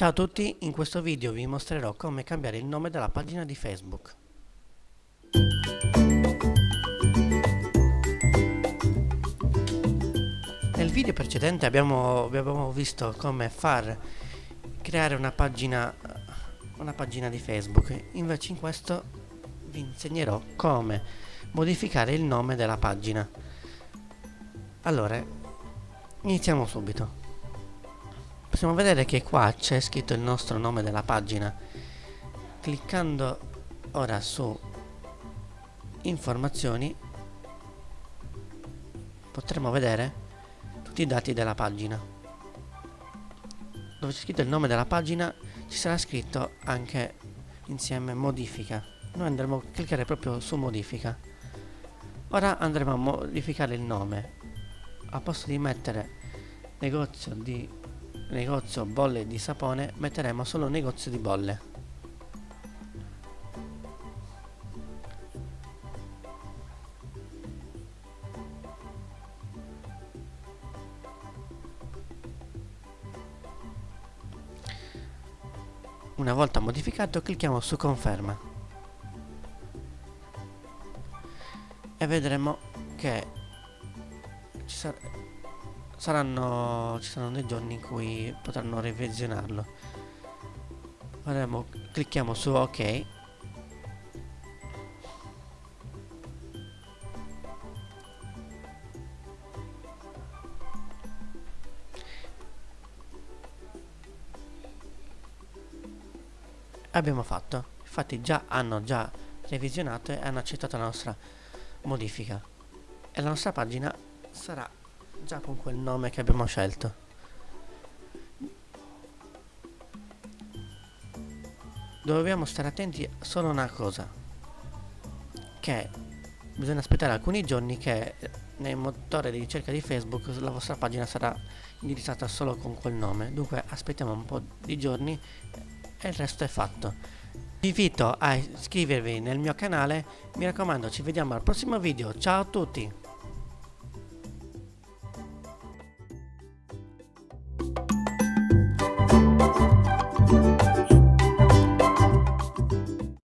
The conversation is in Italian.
Ciao a tutti, in questo video vi mostrerò come cambiare il nome della pagina di Facebook. Nel video precedente abbiamo, abbiamo visto come far creare una pagina, una pagina di Facebook, invece in questo vi insegnerò come modificare il nome della pagina. Allora, iniziamo subito possiamo vedere che qua c'è scritto il nostro nome della pagina. Cliccando ora su informazioni potremo vedere tutti i dati della pagina. Dove c'è scritto il nome della pagina ci sarà scritto anche insieme modifica. Noi andremo a cliccare proprio su modifica. Ora andremo a modificare il nome. A posto di mettere negozio di negozio bolle di sapone metteremo solo negozio di bolle. Una volta modificato clicchiamo su conferma. E vedremo che ci sarà saranno, ci saranno dei giorni in cui potranno revisionarlo. Faremo, clicchiamo su ok. Abbiamo fatto. Infatti già hanno già revisionato e hanno accettato la nostra modifica. E la nostra pagina sarà già con quel nome che abbiamo scelto. Dobbiamo stare attenti solo a una cosa, che bisogna aspettare alcuni giorni che nel motore di ricerca di Facebook la vostra pagina sarà indirizzata solo con quel nome. Dunque aspettiamo un po' di giorni e il resto è fatto. Vi invito a iscrivervi nel mio canale, mi raccomando ci vediamo al prossimo video, ciao a tutti!